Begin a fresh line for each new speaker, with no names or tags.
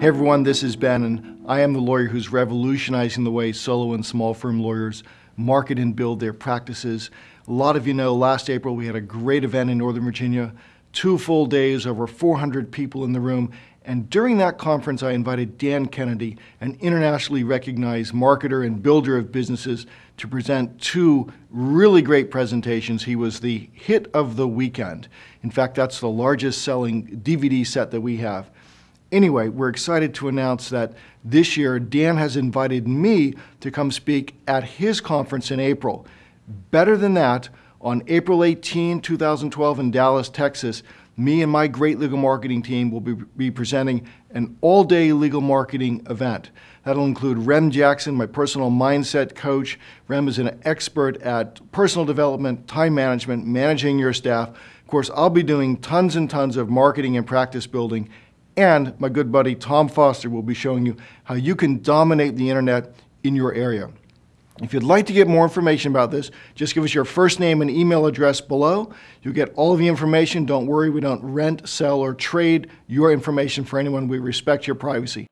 Hey everyone, this is Ben, and I am the lawyer who's revolutionizing the way solo and small firm lawyers market and build their practices. A lot of you know last April we had a great event in Northern Virginia, two full days, over 400 people in the room. And during that conference, I invited Dan Kennedy, an internationally recognized marketer and builder of businesses, to present two really great presentations. He was the hit of the weekend. In fact, that's the largest selling DVD set that we have. Anyway, we're excited to announce that this year Dan has invited me to come speak at his conference in April. Better than that, on April 18, 2012 in Dallas, Texas, me and my great legal marketing team will be, be presenting an all-day legal marketing event. That'll include Rem Jackson, my personal mindset coach. Rem is an expert at personal development, time management, managing your staff. Of course, I'll be doing tons and tons of marketing and practice building and my good buddy Tom Foster will be showing you how you can dominate the internet in your area. If you'd like to get more information about this, just give us your first name and email address below. You'll get all of the information. Don't worry, we don't rent, sell, or trade your information for anyone. We respect your privacy.